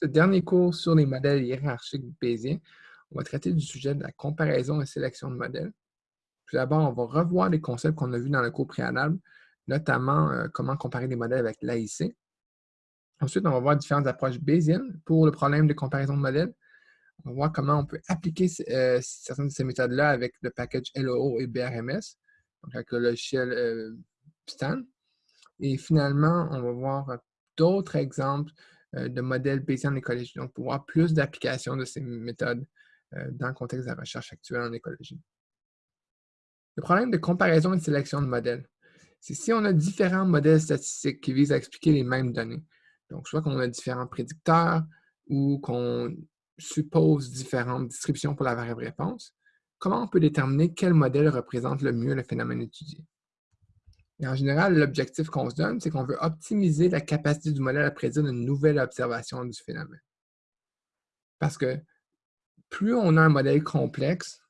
ce dernier cours sur les modèles hiérarchiques bayésiens, on va traiter du sujet de la comparaison et sélection de modèles. Tout d'abord, on va revoir les concepts qu'on a vus dans le cours préalable, notamment euh, comment comparer les modèles avec l'AIC. Ensuite, on va voir différentes approches bayésiennes pour le problème de comparaison de modèles. On va voir comment on peut appliquer euh, certaines de ces méthodes-là avec le package LOO et BRMS, donc avec le logiciel euh, Stan. Et finalement, on va voir d'autres exemples de modèles bayésiens en écologie, donc pour voir plus d'applications de ces méthodes dans le contexte de la recherche actuelle en écologie. Le problème de comparaison et de sélection de modèles, c'est si on a différents modèles statistiques qui visent à expliquer les mêmes données, donc, soit qu'on a différents prédicteurs ou qu'on suppose différentes distributions pour la variable réponse, comment on peut déterminer quel modèle représente le mieux le phénomène étudié? Et en général, l'objectif qu'on se donne, c'est qu'on veut optimiser la capacité du modèle à prédire une nouvelle observation du phénomène. Parce que plus on a un modèle complexe,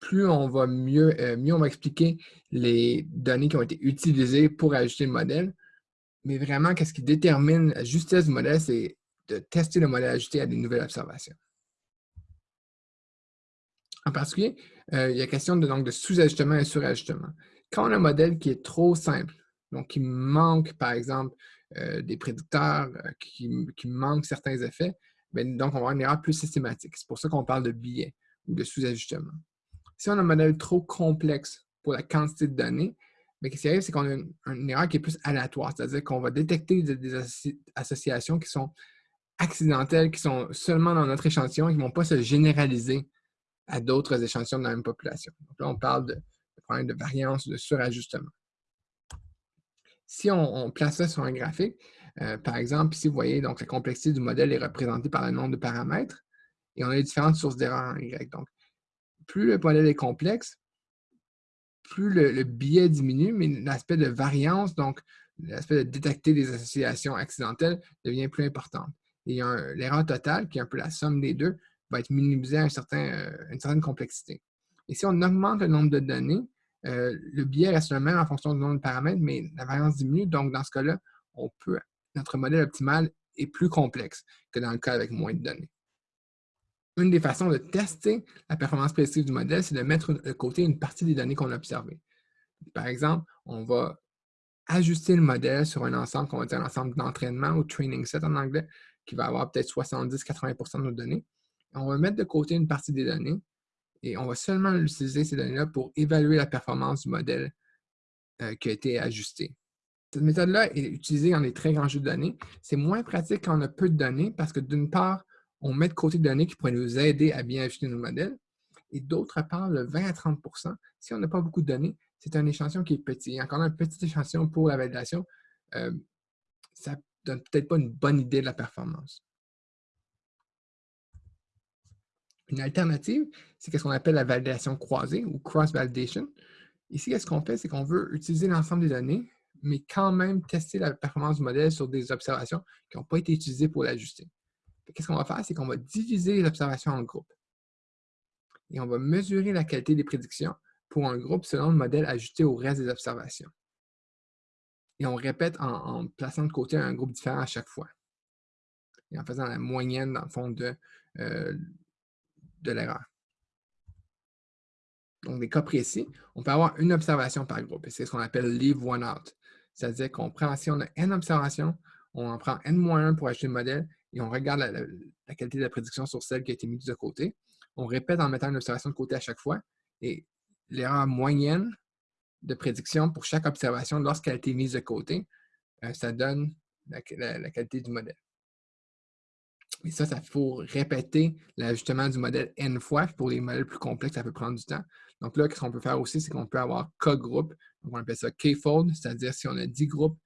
plus on va mieux, euh, on va expliquer les données qui ont été utilisées pour ajuster le modèle, mais vraiment, qu'est-ce qui détermine la justesse du modèle, c'est de tester le modèle ajusté à des nouvelles observations. En particulier, euh, il y a question de, de sous-ajustement et surajustement. Quand on a un modèle qui est trop simple, donc qui manque, par exemple, euh, des prédicteurs, euh, qui, manque certains effets, ben, donc on va avoir une erreur plus systématique. C'est pour ça qu'on parle de biais ou de sous-ajustement. Si on a un modèle trop complexe pour la quantité de données, mais ce qui arrive, c'est qu'on a une, erreur qui est plus aléatoire, c'est-à-dire qu'on va détecter des, associations qui sont accidentelles, qui sont seulement dans notre échantillon et qui ne vont pas se généraliser à d'autres échantillons de la même population. Donc là, on parle de, de variance, de surajustement. Si on, place ça sur un graphique, euh, par exemple, ici, vous voyez, donc la complexité du modèle est représentée par le nombre de paramètres et on a différentes sources d'erreurs en Y. Donc, plus le modèle est complexe, plus le, biais diminue, mais l'aspect de variance, donc l'aspect de détecter des associations accidentelles, devient plus important. Et l'erreur totale, qui est un peu la somme des deux, va être minimisée à euh, une certaine complexité. Et si on augmente le nombre de données, euh, le biais reste le même en fonction du nombre de paramètres, mais la variance diminue. Donc, dans ce cas-là, notre modèle optimal est plus complexe que dans le cas avec moins de données une des façons de tester la performance prédictive du modèle, c'est de mettre de côté une partie des données qu'on a observées. Par exemple, on va ajuster le modèle sur un ensemble qu'on va dire un ensemble d'entraînement ou training set en anglais, qui va avoir peut-être 70-80% de nos données. On va mettre de côté une partie des données et on va seulement utiliser ces données-là pour évaluer la performance du modèle euh, qui a été ajusté. Cette méthode-là est utilisée dans des très grands jeux de données. C'est moins pratique quand on a peu de données parce que d'une part, on met de côté des données qui pourraient nous aider à bien ajuster nos modèles. Et d'autre part, le 20 à 30% si on n'a pas beaucoup de données, c'est un échantillon qui est petit. Encore un petit échantillon pour la validation, euh, ça ne donne peut-être pas une bonne idée de la performance. Une alternative, c'est ce qu'on appelle la validation croisée ou cross-validation. Ici, ce qu'on fait, c'est qu'on veut utiliser l'ensemble des données, mais quand même tester la performance du modèle sur des observations qui n'ont pas été utilisées pour l'ajuster qu'est-ce qu'on va faire? C'est qu'on va diviser les observations en groupes. Et on va mesurer la qualité des prédictions pour un groupe selon le modèle ajusté au reste des observations. Et on répète en, plaçant de côté un groupe différent à chaque fois. Et en faisant la moyenne, dans le fond, de, euh, de l'erreur. Donc, des cas précis, on peut avoir une observation par groupe. C'est ce qu'on appelle « leave one out ». C'est-à-dire qu'on prend, si on a n observations, on en prend n-1 pour ajuster le modèle et on regarde la, qualité de la prédiction sur celle qui a été mise de côté. On répète en mettant une observation de côté à chaque fois et l'erreur moyenne de prédiction pour chaque observation lorsqu'elle a été mise de côté, euh, ça donne la, qualité du modèle. Et ça, ça faut répéter l'ajustement du modèle n fois. Pour les modèles plus complexes, ça peut prendre du temps. Donc là, ce qu'on peut faire aussi, c'est qu'on peut avoir K-groupe. Donc, on appelle ça K-fold, c'est-à-dire si on a 10 groupes,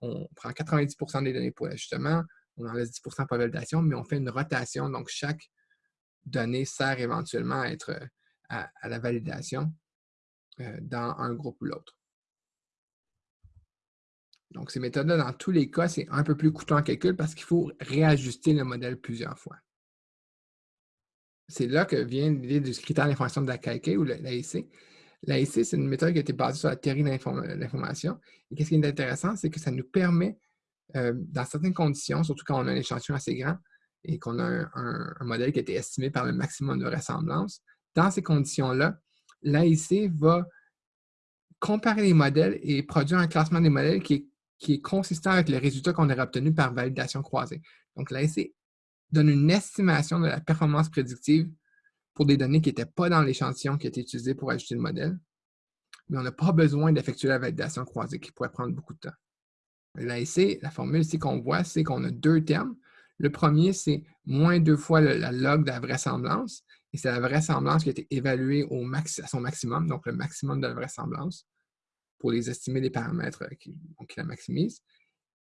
on prend 90% des données pour l'ajustement, on en laisse 10% pour validation, mais on fait une rotation. Donc, chaque donnée sert éventuellement à être à, la validation euh, dans un groupe ou l'autre. Donc, ces méthodes-là, dans tous les cas, c'est un peu plus coûteux en calcul parce qu'il faut réajuster le modèle plusieurs fois. C'est là que vient l'idée du critère d'information de la ou l'AIC. L'AIC, c'est une méthode qui a été basée sur la théorie de l'information. Et ce qui est intéressant, c'est que ça nous permet euh, dans certaines conditions, surtout quand on a un échantillon assez grand, et qu'on a un, modèle qui a été estimé par le maximum de vraisemblance, dans ces conditions-là, l'AIC va comparer les modèles et produire un classement des modèles qui est, qui est consistant avec le résultat qu'on aurait obtenu par validation croisée. Donc, l'AIC donne une estimation de la performance prédictive pour des données qui n'étaient pas dans l'échantillon qui a été utilisé pour ajouter le modèle, mais on n'a pas besoin d'effectuer la validation croisée qui pourrait prendre beaucoup de temps. L'AIC, la formule ici qu'on voit, c'est qu'on a deux termes. Le premier, c'est moins deux fois la log de la vraisemblance, et c'est la vraisemblance qui a été évaluée au max, à son maximum, donc le maximum de la vraisemblance, pour les estimer les paramètres euh, qui, la maximisent.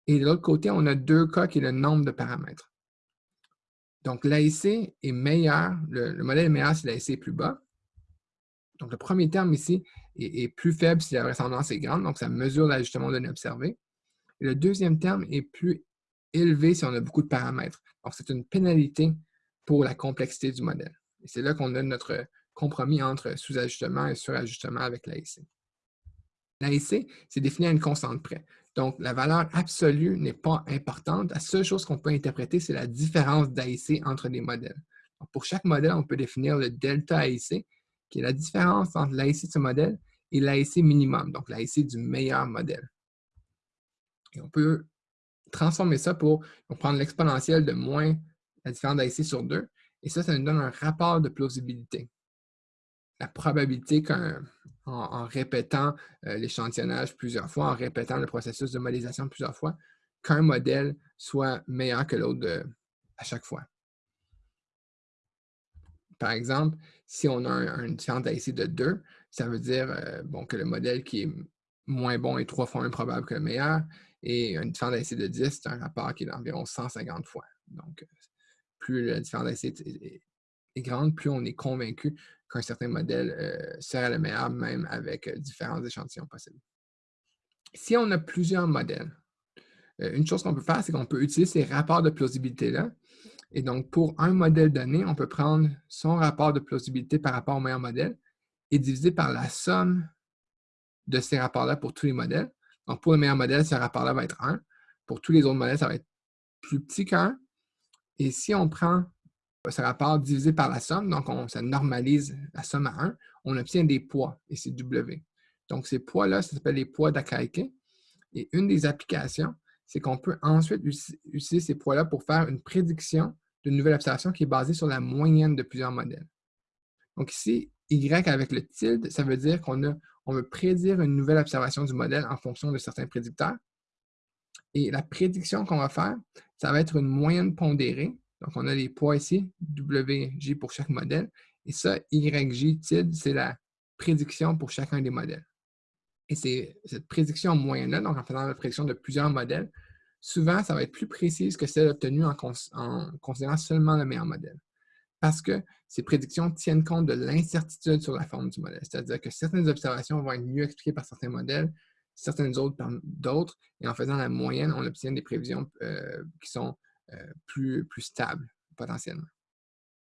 Et de l'autre côté, on a deux cas qui est le nombre de paramètres. Donc, l'AIC est meilleur, le, modèle est meilleur si l'AIC est plus bas. Donc, le premier terme ici est, plus faible si la vraisemblance est grande, donc ça mesure l'ajustement de données observées. Et le deuxième terme est plus élevé si on a beaucoup de paramètres. Donc, c'est une pénalité pour la complexité du modèle. Et c'est là qu'on a notre compromis entre sous-ajustement et surajustement avec l'AIC. L'AIC, c'est défini à une constante près. Donc, la valeur absolue n'est pas importante. La seule chose qu'on peut interpréter, c'est la différence d'AIC entre les modèles. pour chaque modèle, on peut définir le delta AIC, qui est la différence entre l'AIC de ce modèle et l'AIC minimum, donc l'AIC du meilleur modèle. Et on peut transformer ça pour prendre l'exponentielle de moins la différence d'AIC sur 2, et ça, ça nous donne un rapport de plausibilité. La probabilité qu'un en, répétant euh, l'échantillonnage plusieurs fois, en répétant le processus de modélisation plusieurs fois, qu'un modèle soit meilleur que l'autre à chaque fois. Par exemple, si on a un, une différence d'AIC de 2, ça veut dire euh, bon, que le modèle qui est moins bon est trois fois moins probable que le meilleur, et une différence d'AIC de 10, c'est un rapport qui est d'environ 150 fois. Donc, plus la différence d'AIC est, est, grande, plus on est convaincu qu'un certain modèle euh, serait le meilleur, même avec euh, différents échantillons possibles. Si on a plusieurs modèles, euh, une chose qu'on peut faire, c'est qu'on peut utiliser ces rapports de plausibilité-là. Et donc, pour un modèle donné, on peut prendre son rapport de plausibilité par rapport au meilleur modèle et diviser par la somme de ces rapports-là pour tous les modèles. Donc, pour le meilleur modèle, ce rapport-là va être 1. Pour tous les autres modèles, ça va être plus petit qu'un. Et si on prend ce rapport divisé par la somme, donc on, ça normalise la somme à 1, on obtient des poids, et c'est W. Donc ces poids-là, ça s'appelle les poids d'Akaike. Et une des applications, c'est qu'on peut ensuite utiliser ces poids-là pour faire une prédiction d'une nouvelle observation qui est basée sur la moyenne de plusieurs modèles. Donc ici, Y avec le tilde, ça veut dire qu'on on veut prédire une nouvelle observation du modèle en fonction de certains prédicteurs. Et la prédiction qu'on va faire, ça va être une moyenne pondérée donc, on a les poids ici, WJ pour chaque modèle. Et ça, YJ c'est la prédiction pour chacun des modèles. Et c'est cette prédiction moyenne-là, donc en faisant la prédiction de plusieurs modèles, souvent, ça va être plus précise que celle obtenue en, considérant seulement le meilleur modèle. Parce que ces prédictions tiennent compte de l'incertitude sur la forme du modèle. C'est-à-dire que certaines observations vont être mieux expliquées par certains modèles, certaines autres par d'autres, et en faisant la moyenne, on obtient des prévisions euh, qui sont plus, plus stable potentiellement.